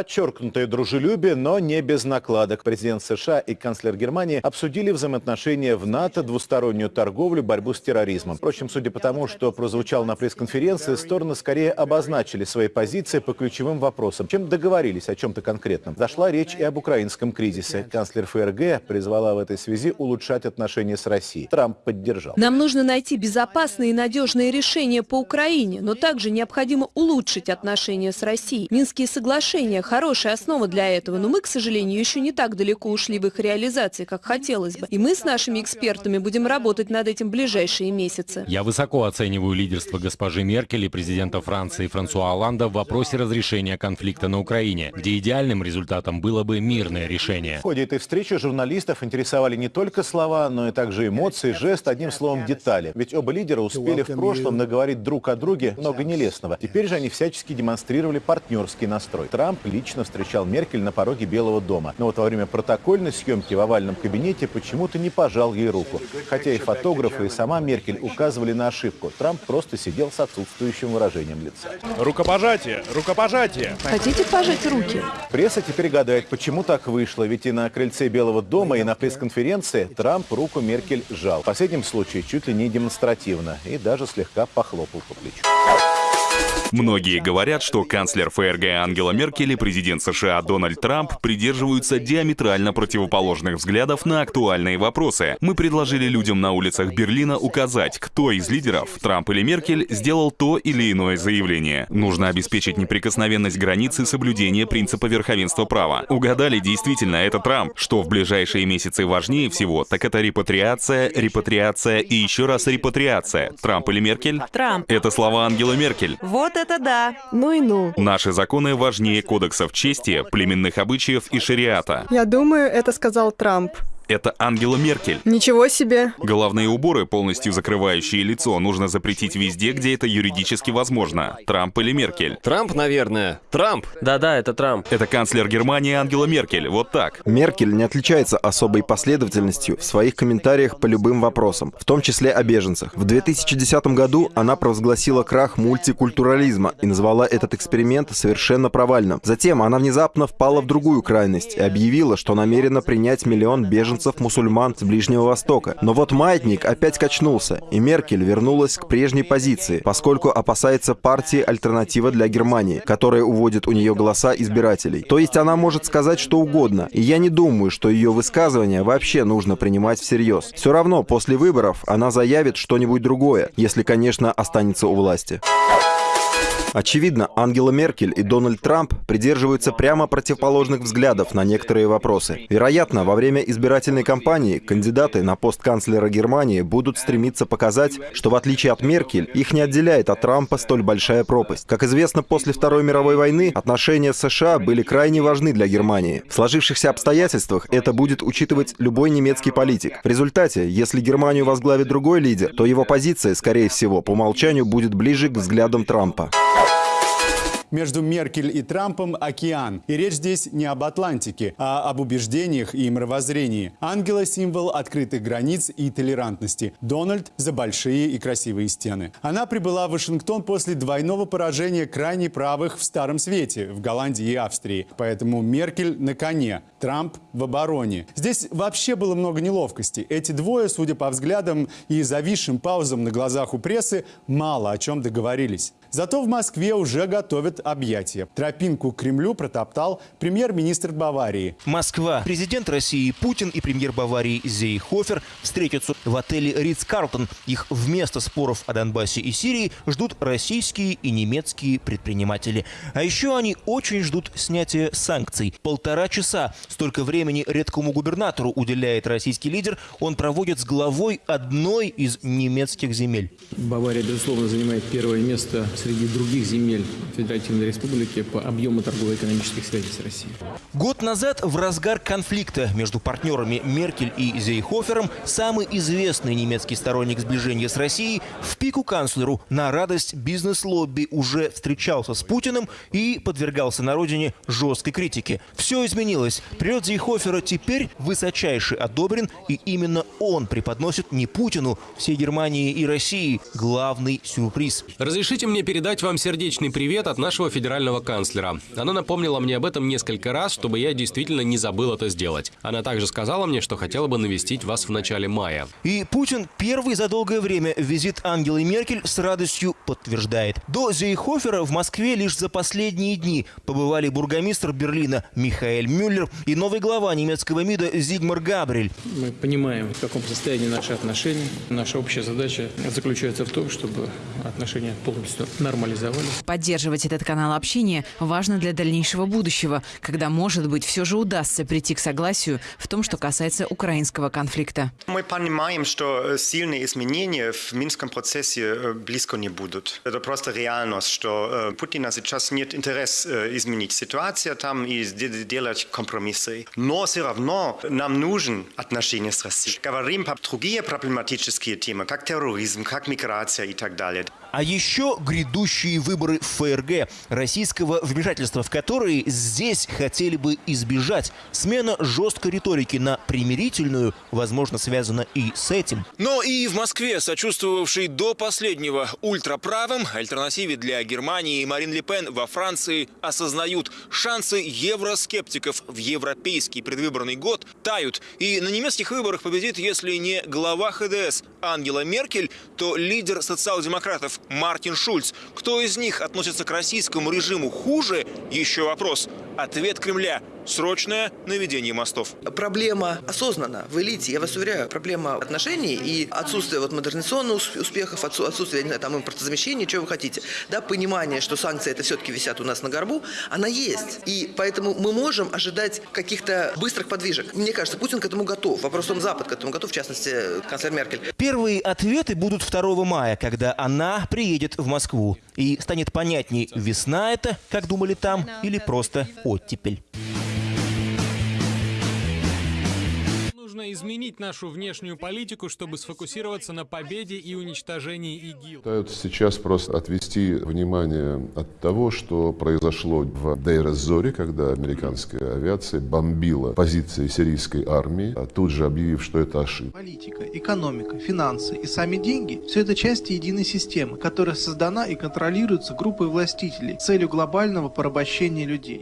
Подчеркнутое дружелюбие, но не без накладок. Президент США и канцлер Германии обсудили взаимоотношения в НАТО, двустороннюю торговлю, борьбу с терроризмом. Впрочем, судя по тому, что прозвучало на пресс-конференции, стороны скорее обозначили свои позиции по ключевым вопросам, чем договорились о чем-то конкретном. Зашла речь и об украинском кризисе. Канцлер ФРГ призвала в этой связи улучшать отношения с Россией. Трамп поддержал. Нам нужно найти безопасные и надежные решения по Украине, но также необходимо улучшить отношения с Россией. Минские соглашения – хорошая основа для этого, но мы, к сожалению, еще не так далеко ушли в их реализации, как хотелось бы. И мы с нашими экспертами будем работать над этим в ближайшие месяцы. Я высоко оцениваю лидерство госпожи Меркель и президента Франции Франсуа Оланда в вопросе разрешения конфликта на Украине, где идеальным результатом было бы мирное решение. В ходе этой встречи журналистов интересовали не только слова, но и также эмоции, жест, одним словом, детали. Ведь оба лидера успели в прошлом наговорить друг о друге много нелестного. Теперь же они всячески демонстрировали партнерский настрой. Трамп лично встречал Меркель на пороге Белого дома. Но вот во время протокольной съемки в овальном кабинете почему-то не пожал ей руку. Хотя и фотографы, и сама Меркель указывали на ошибку. Трамп просто сидел с отсутствующим выражением лица. Рукопожатие, рукопожатие. Хотите пожать руки? Пресса теперь гадает, почему так вышло. Ведь и на крыльце Белого дома, и на пресс-конференции Трамп руку Меркель жал. В последнем случае чуть ли не демонстративно и даже слегка похлопал по плечу. Многие говорят, что канцлер ФРГ Ангела Меркель и президент США Дональд Трамп придерживаются диаметрально противоположных взглядов на актуальные вопросы. Мы предложили людям на улицах Берлина указать, кто из лидеров, Трамп или Меркель, сделал то или иное заявление. Нужно обеспечить неприкосновенность границы соблюдения принципа верховенства права. Угадали, действительно, это Трамп. Что в ближайшие месяцы важнее всего, так это репатриация, репатриация и еще раз репатриация. Трамп или Меркель? Трамп. Это слова Ангела Меркель. Вот это да. Ну и ну. Наши законы важнее кодексов чести, племенных обычаев и шариата. Я думаю, это сказал Трамп. Это Ангела Меркель. Ничего себе. Головные уборы, полностью закрывающие лицо, нужно запретить везде, где это юридически возможно. Трамп или Меркель. Трамп, наверное. Трамп. Да-да, это Трамп. Это канцлер Германии Ангела Меркель. Вот так. Меркель не отличается особой последовательностью в своих комментариях по любым вопросам, в том числе о беженцах. В 2010 году она провозгласила крах мультикультурализма и назвала этот эксперимент совершенно провальным. Затем она внезапно впала в другую крайность и объявила, что намерена принять миллион беженцев мусульман с Ближнего Востока. Но вот маятник опять качнулся, и Меркель вернулась к прежней позиции, поскольку опасается партии «Альтернатива для Германии», которая уводит у нее голоса избирателей. То есть она может сказать что угодно, и я не думаю, что ее высказывания вообще нужно принимать всерьез. Все равно после выборов она заявит что-нибудь другое, если, конечно, останется у власти. Очевидно, Ангела Меркель и Дональд Трамп придерживаются прямо противоположных взглядов на некоторые вопросы. Вероятно, во время избирательной кампании кандидаты на пост канцлера Германии будут стремиться показать, что в отличие от Меркель, их не отделяет от Трампа столь большая пропасть. Как известно, после Второй мировой войны отношения США были крайне важны для Германии. В сложившихся обстоятельствах это будет учитывать любой немецкий политик. В результате, если Германию возглавит другой лидер, то его позиция, скорее всего, по умолчанию будет ближе к взглядам Трампа. Между Меркель и Трампом океан. И речь здесь не об Атлантике, а об убеждениях и мировоззрении. Ангела – символ открытых границ и толерантности. Дональд – за большие и красивые стены. Она прибыла в Вашингтон после двойного поражения крайне правых в Старом Свете, в Голландии и Австрии. Поэтому Меркель на коне, Трамп в обороне. Здесь вообще было много неловкости. Эти двое, судя по взглядам и зависшим паузам на глазах у прессы, мало о чем договорились. Зато в Москве уже готовят объятия. Тропинку к Кремлю протоптал премьер-министр Баварии. Москва. Президент России Путин и премьер Баварии Зейхофер встретятся в отеле Ридс Карлтон. Их вместо споров о Донбассе и Сирии ждут российские и немецкие предприниматели. А еще они очень ждут снятия санкций. Полтора часа. Столько времени редкому губернатору уделяет российский лидер. Он проводит с главой одной из немецких земель. Бавария, безусловно, занимает первое место среди других земель Федеративной Республики по объему торгово-экономических связей с Россией. Год назад в разгар конфликта между партнерами Меркель и Зейхофером самый известный немецкий сторонник сближения с Россией в пику канцлеру на радость бизнес-лобби уже встречался с Путиным и подвергался на родине жесткой критике. Все изменилось. Прилет Зейхофера теперь высочайше одобрен, и именно он преподносит не Путину, всей Германии и России главный сюрприз. Разрешите мне передать вам сердечный привет от нашего нашего федерального канцлера. Она напомнила мне об этом несколько раз, чтобы я действительно не забыл это сделать. Она также сказала мне, что хотела бы навестить вас в начале мая. И Путин первый за долгое время визит Ангелы Меркель с радостью подтверждает. До Зейхофера в Москве лишь за последние дни побывали бургомистр Берлина Михаэль Мюллер и новый глава немецкого МИДа Зигмар Габрель. Мы понимаем, в каком состоянии наши отношения. Наша общая задача заключается в том, чтобы отношения полностью нормализовались. Поддерживать этот канал общения важно для дальнейшего будущего, когда, может быть, все же удастся прийти к согласию в том, что касается украинского конфликта. Мы понимаем, что сильные изменения в минском процессе близко не будут. Это просто реальность, что Путина сейчас нет интереса изменить ситуацию там и делать компромиссы. Но все равно нам нужен отношения с Россией. Говорим про другие проблематические темы, как терроризм, как миграция и так далее. А еще грядущие выборы в ФРГ, российского вмешательства в которые здесь хотели бы избежать. Смена жесткой риторики на примирительную, возможно, связана и с этим. Но и в Москве, сочувствовавшей до последнего ультраправым, альтернативе для Германии Марин Ле Пен во Франции осознают, шансы евроскептиков в европейский предвыборный год тают. И на немецких выборах победит, если не глава ХДС Ангела Меркель, то лидер социал-демократов Мартин Шульц. Кто из них относится к российскому режиму хуже? Еще вопрос. Ответ Кремля – срочное наведение мостов. Проблема осознанна в элите, я вас уверяю. Проблема отношений и отсутствие вот модернизационных успехов, отсутствие, там, импортозамещения, что вы хотите. Да, понимание, что санкции это все-таки висят у нас на горбу, она есть. И поэтому мы можем ожидать каких-то быстрых подвижек. Мне кажется, Путин к этому готов. Вопрос в том, Запад к этому готов, в частности, канцлер Меркель. Первые ответы будут 2 мая, когда она приедет в Москву. И станет понятней, весна это, как думали там, или просто оттепель. Нужно изменить нашу внешнюю политику, чтобы сфокусироваться на победе и уничтожении ИГИЛ. Пытаются сейчас просто отвести внимание от того, что произошло в Дейр-эз-Зоре, когда американская авиация бомбила позиции сирийской армии, а тут же объявив, что это ошибка. Политика, экономика, финансы и сами деньги – все это части единой системы, которая создана и контролируется группой властителей с целью глобального порабощения людей.